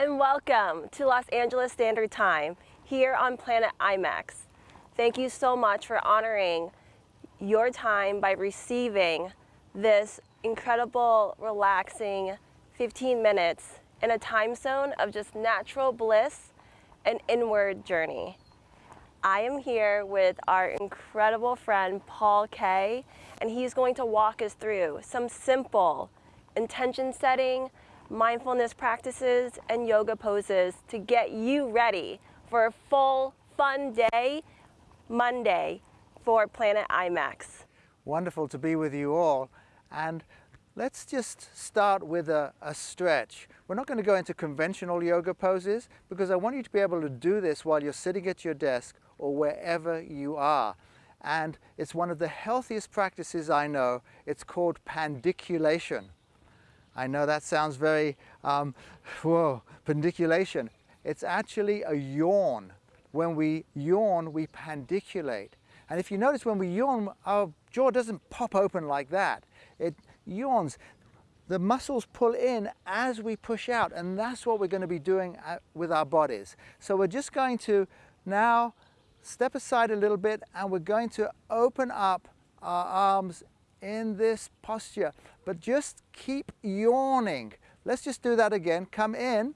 And welcome to Los Angeles Standard Time here on Planet IMEX. Thank you so much for honoring your time by receiving this incredible, relaxing 15 minutes in a time zone of just natural bliss and inward journey. I am here with our incredible friend Paul Kay, and he's going to walk us through some simple intention setting, mindfulness practices, and yoga poses to get you ready for a full, fun day, Monday, for Planet IMEX. Wonderful to be with you all. And let's just start with a, a, stretch. We're not going to go into conventional yoga poses because I want you to be able to do this while you're sitting at your desk or wherever you are. And it's one of the healthiest practices I know. It's called pandiculation. I know that sounds very, um, whoa, pandiculation. It's actually a yawn. When we yawn, we pandiculate. And if you notice when we yawn, our jaw doesn't pop open like that. It yawns. The muscles pull in as we push out, and that's what we're going to be doing uh, with our bodies. So we're just going to now step aside a little bit, and we're going to open up our arms in this posture, but just keep yawning. Let's just do that again. Come in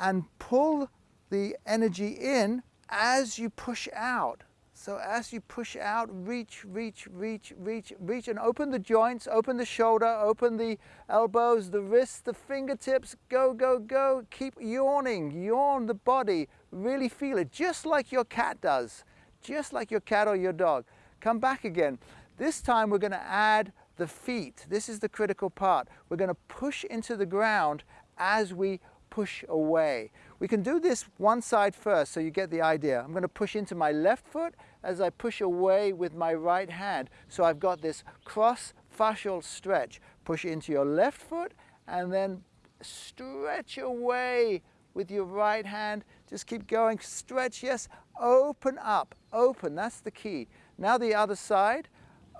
and pull the energy in as you push out. So as you push out, reach, reach, reach, reach, reach, and open the joints, open the shoulder, open the elbows, the wrists, the fingertips, go, go, go. Keep yawning, yawn the body, really feel it, just like your cat does, just like your cat or your dog. Come back again. This time we're going to add the feet. This is the critical part. We're going to push into the ground as we push away. We can do this one side first so you get the idea. I'm going to push into my left foot as I push away with my right hand. So I've got this cross fascial stretch. Push into your left foot and then stretch away with your right hand. Just keep going. Stretch, yes. Open up. Open. That's the key. Now the other side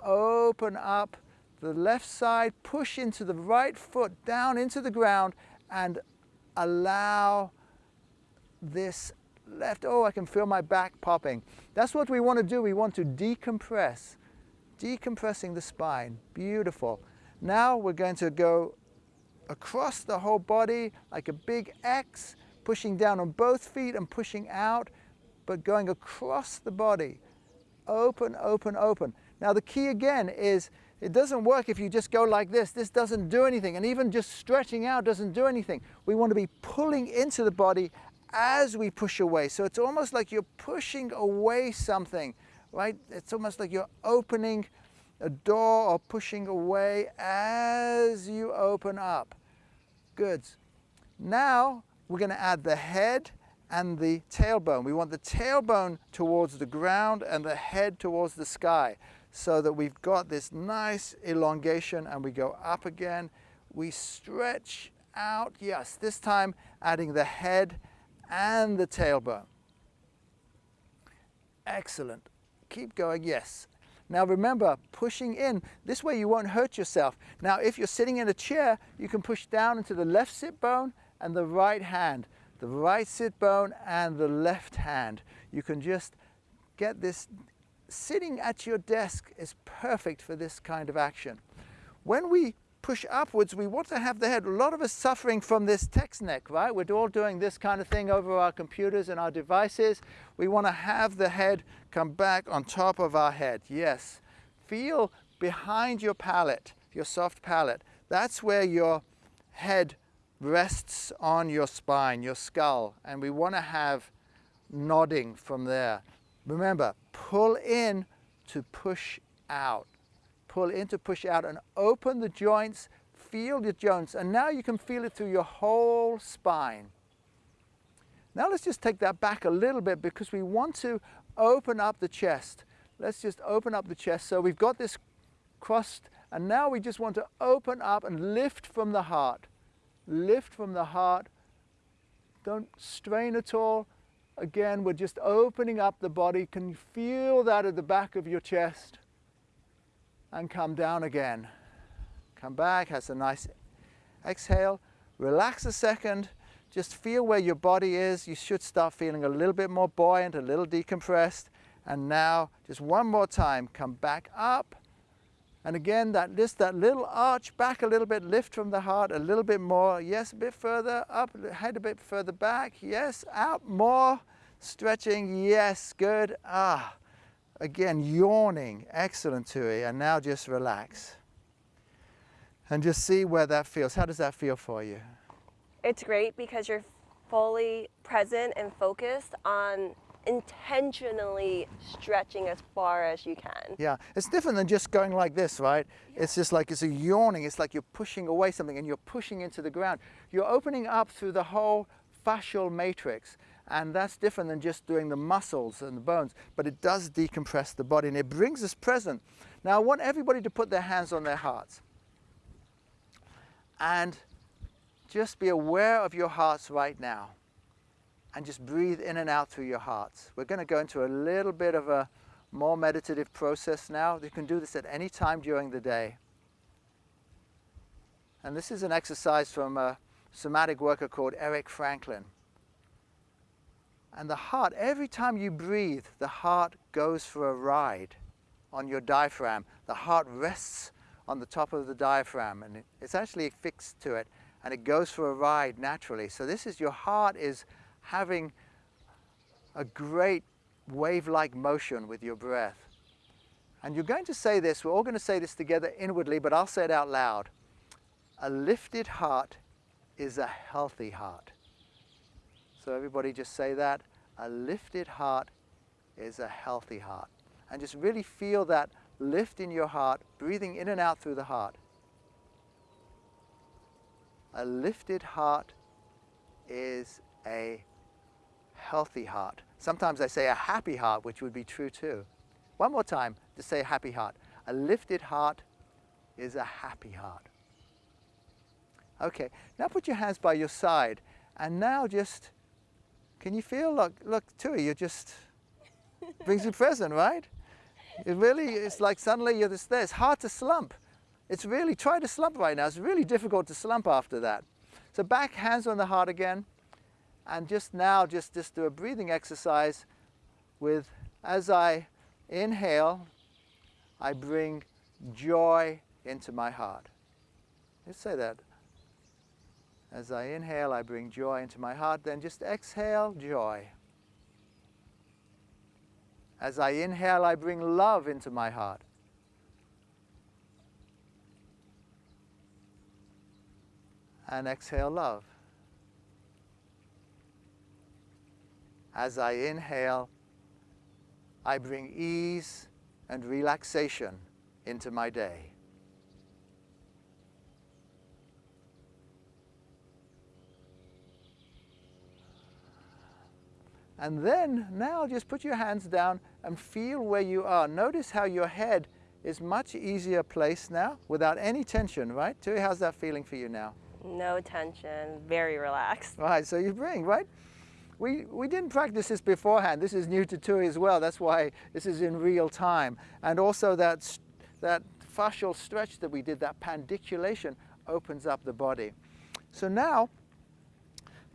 open up the left side, push into the right foot down into the ground and allow this left, oh, I can feel my back popping. That's what we want to do. We want to decompress, decompressing the spine. Beautiful. Now we're going to go across the whole body like a big X, pushing down on both feet and pushing out, but going across the body. Open, open, open. Now the key again is it doesn't work if you just go like this. This doesn't do anything. And even just stretching out doesn't do anything. We want to be pulling into the body as we push away. So it's almost like you're pushing away something, right? It's almost like you're opening a door or pushing away as you open up. Good. Now we're going to add the head and the tailbone. We want the tailbone towards the ground and the head towards the sky so that we've got this nice elongation and we go up again. We stretch out, yes, this time adding the head and the tailbone. Excellent. Keep going, yes. Now remember, pushing in, this way you won't hurt yourself. Now if you're sitting in a chair, you can push down into the left sit bone and the right hand, the right sit bone and the left hand. You can just get this sitting at your desk is perfect for this kind of action. When we push upwards, we want to have the head. A lot of us suffering from this text neck, right? We're all doing this kind of thing over our computers and our devices. We want to have the head come back on top of our head. Yes. Feel behind your palate, your soft palate. That's where your head rests on your spine, your skull. And we want to have nodding from there. Remember, pull in to push out. Pull in to push out and open the joints, feel the joints, and now you can feel it through your whole spine. Now let's just take that back a little bit because we want to open up the chest. Let's just open up the chest. So we've got this crossed and now we just want to open up and lift from the heart. Lift from the heart. Don't strain at all. Again, we're just opening up the body. Can you feel that at the back of your chest? And come down again. Come back, has a nice exhale. Relax a second. just feel where your body is. You should start feeling a little bit more buoyant, a little decompressed. And now, just one more time, come back up. And again, that just that little arch back a little bit, lift from the heart a little bit more. Yes, a bit further up, head a bit further back. Yes, out more. Stretching, yes, good. Ah, again, yawning. Excellent, Tui. And now just relax. And just see where that feels. How does that feel for you? It's great because you're fully present and focused on intentionally stretching as far as you can. Yeah, it's different than just going like this, right? Yeah. It's just like it's a yawning. It's like you're pushing away something and you're pushing into the ground. You're opening up through the whole fascial matrix. And that's different than just doing the muscles and the bones, but it does decompress the body and it brings us present. Now, I want everybody to put their hands on their hearts. And just be aware of your hearts right now and just breathe in and out through your hearts. We're going to go into a little bit of a more meditative process now. You can do this at any time during the day. And this is an exercise from a somatic worker called Eric Franklin. And the heart, every time you breathe, the heart goes for a ride on your diaphragm. The heart rests on the top of the diaphragm and it's actually fixed to it and it goes for a ride naturally. So this is your heart is having a great wave-like motion with your breath. And you're going to say this, we're all going to say this together inwardly, but I'll say it out loud. A lifted heart is a healthy heart. So everybody just say that. A lifted heart is a healthy heart. And just really feel that lift in your heart, breathing in and out through the heart. A lifted heart is a healthy heart. Sometimes I say a happy heart, which would be true too. One more time to say happy heart. A lifted heart is a happy heart. Okay, now put your hands by your side and now just, can you feel, look, look Tui, you're just, brings you present, right? It really, it's like suddenly you're just there. It's hard to slump. It's really, try to slump right now. It's really difficult to slump after that. So back, hands on the heart again. And just now, just, just do a breathing exercise with, as I inhale, I bring joy into my heart. Let's say that. As I inhale, I bring joy into my heart. Then just exhale, joy. As I inhale, I bring love into my heart. And exhale, love. As I inhale, I bring ease and relaxation into my day. And then now just put your hands down and feel where you are. Notice how your head is much easier placed now without any tension, right? Tui, how's that feeling for you now? No tension, very relaxed. Right, so you bring, right? We, we didn't practice this beforehand. This is new to Tui as well. That's why this is in real time. And also that, that fascial stretch that we did, that pandiculation, opens up the body. So now,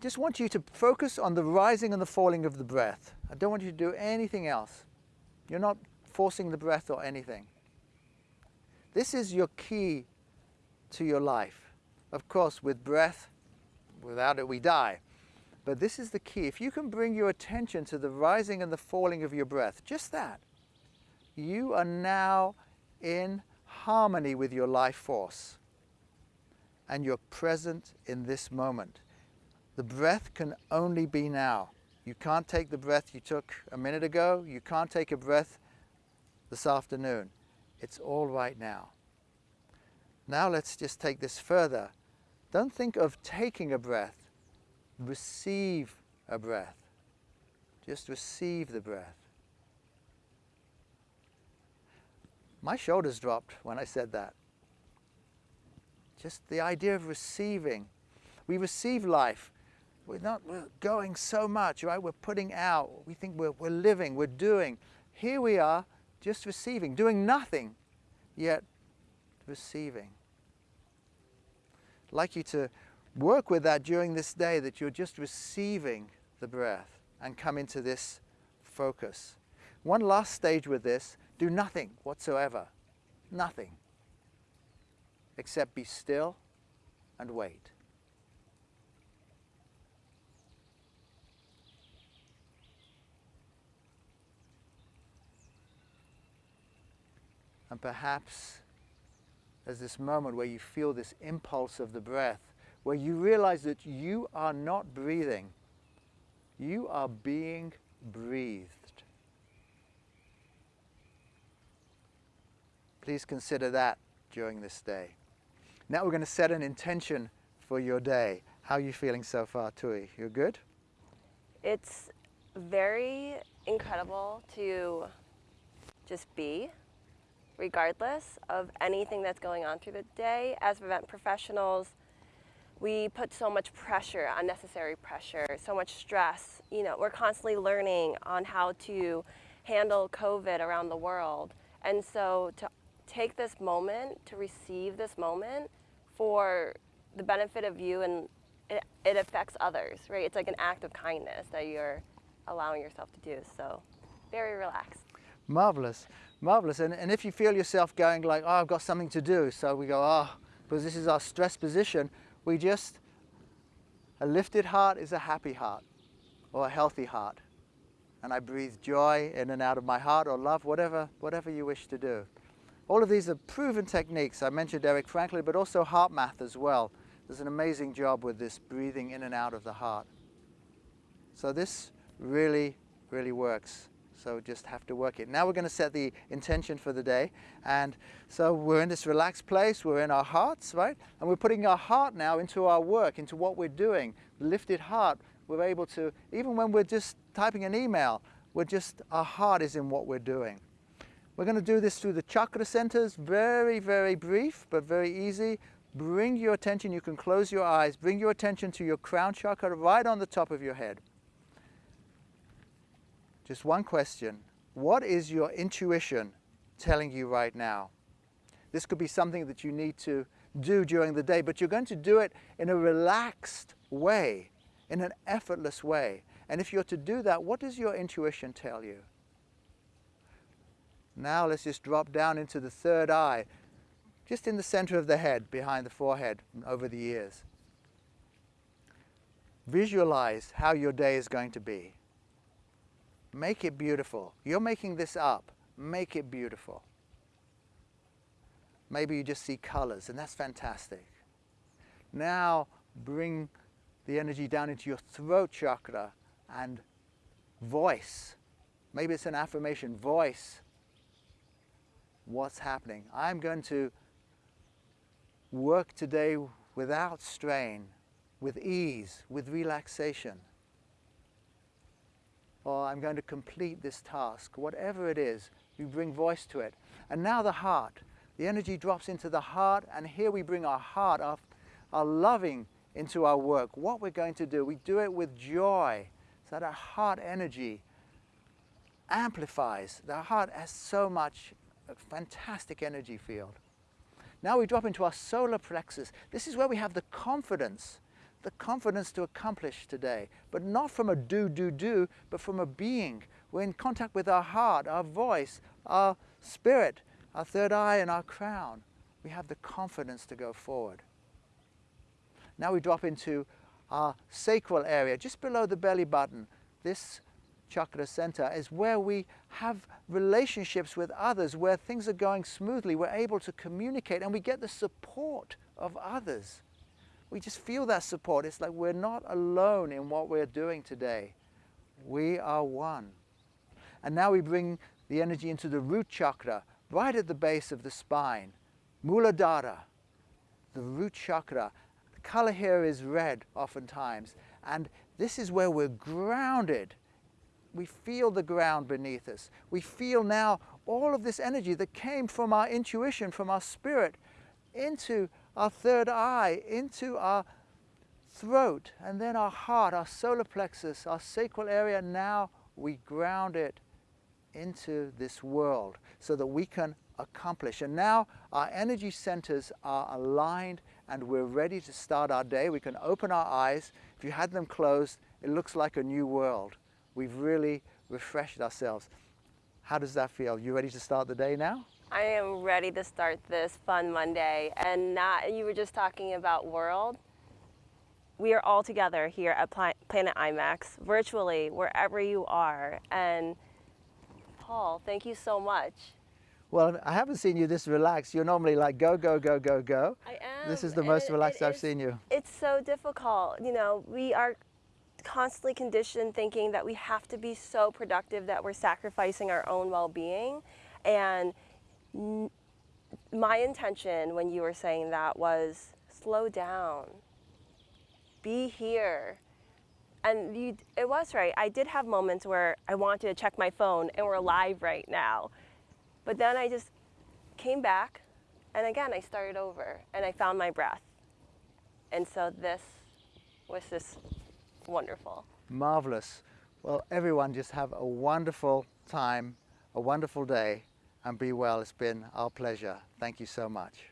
just want you to focus on the rising and the falling of the breath. I don't want you to do anything else. You're not forcing the breath or anything. This is your key to your life. Of course, with breath, without it we die. But this is the key. If you can bring your attention to the rising and the falling of your breath, just that, you are now in harmony with your life force. And you're present in this moment. The breath can only be now. You can't take the breath you took a minute ago. You can't take a breath this afternoon. It's all right now. Now let's just take this further. Don't think of taking a breath receive a breath. Just receive the breath. My shoulders dropped when I said that. Just the idea of receiving. We receive life. We're not we're going so much, right? We're putting out. We think we're, we're living, we're doing. Here we are, just receiving, doing nothing, yet receiving. I'd like you to work with that during this day that you're just receiving the breath and come into this focus. One last stage with this, do nothing whatsoever. Nothing. Except be still and wait. And perhaps there's this moment where you feel this impulse of the breath, where you realize that you are not breathing, you are being breathed. Please consider that during this day. Now we're going to set an intention for your day. How are you feeling so far, Tui? You're good? It's very incredible to just be, regardless of anything that's going on through the day. As event professionals, we put so much pressure, unnecessary pressure, so much stress. You know, we're constantly learning on how to handle COVID around the world. And so to take this moment, to receive this moment for the benefit of you and it, it affects others, right? It's like an act of kindness that you're allowing yourself to do. So very relaxed. Marvelous, marvelous. And, and if you feel yourself going like, oh, I've got something to do, so we go, oh, because this is our stress position, we just, a lifted heart is a happy heart or a healthy heart. And I breathe joy in and out of my heart or love, whatever, whatever you wish to do. All of these are proven techniques. I mentioned Eric Franklin, but also HeartMath as well. Does an amazing job with this breathing in and out of the heart. So this really, really works. So just have to work it. Now we're going to set the intention for the day. And so we're in this relaxed place, we're in our hearts, right? And we're putting our heart now into our work, into what we're doing. Lifted heart, we're able to, even when we're just typing an email, we're just, our heart is in what we're doing. We're going to do this through the chakra centers, very, very brief, but very easy. Bring your attention, you can close your eyes, bring your attention to your crown chakra right on the top of your head. Just one question. What is your intuition telling you right now? This could be something that you need to do during the day, but you're going to do it in a relaxed way, in an effortless way. And if you're to do that, what does your intuition tell you? Now let's just drop down into the third eye, just in the center of the head, behind the forehead, over the ears. Visualize how your day is going to be. Make it beautiful. You're making this up. Make it beautiful. Maybe you just see colors, and that's fantastic. Now bring the energy down into your throat chakra and voice. Maybe it's an affirmation, voice what's happening. I'm going to work today without strain, with ease, with relaxation or I'm going to complete this task, whatever it is, you bring voice to it. And now the heart. The energy drops into the heart, and here we bring our heart, our, our loving into our work. What we're going to do, we do it with joy, so that our heart energy amplifies. The heart has so much uh, fantastic energy field. Now we drop into our solar plexus. This is where we have the confidence the confidence to accomplish today, but not from a do, do, do, but from a being. We're in contact with our heart, our voice, our spirit, our third eye, and our crown. We have the confidence to go forward. Now we drop into our sacral area, just below the belly button. This chakra center is where we have relationships with others, where things are going smoothly. We're able to communicate and we get the support of others we just feel that support. It's like we're not alone in what we're doing today. We are one. And now we bring the energy into the root chakra, right at the base of the spine. Muladhara, the root chakra. The color here is red oftentimes. And this is where we're grounded. We feel the ground beneath us. We feel now all of this energy that came from our intuition, from our spirit, into our third eye into our throat and then our heart, our solar plexus, our sacral area. Now we ground it into this world so that we can accomplish. And now our energy centers are aligned and we're ready to start our day. We can open our eyes. If you had them closed, it looks like a new world. We've really refreshed ourselves. How does that feel? You ready to start the day now? I am ready to start this fun Monday. And not, you were just talking about world. We are all together here at Pla- Planet IMEX, virtually, wherever you are. And Paul, thank you so much. Well, I haven't seen you this relaxed. You're normally like go, go, go, go, go. I am. This is the most it- relaxed it I've is- seen you. It's so difficult. You know, we are constantly conditioned thinking that we have to be so productive that we're sacrificing our own well being. And my intention when you were saying that was slow down, be here. And you, it was right. I did have moments where I wanted to check my phone and we're live right now. But then I just came back and again I started over and I found my breath. And so this was just wonderful. Marvelous. Well, everyone just have a wonderful time, a wonderful day, and be well. It's been our pleasure. Thank you so much.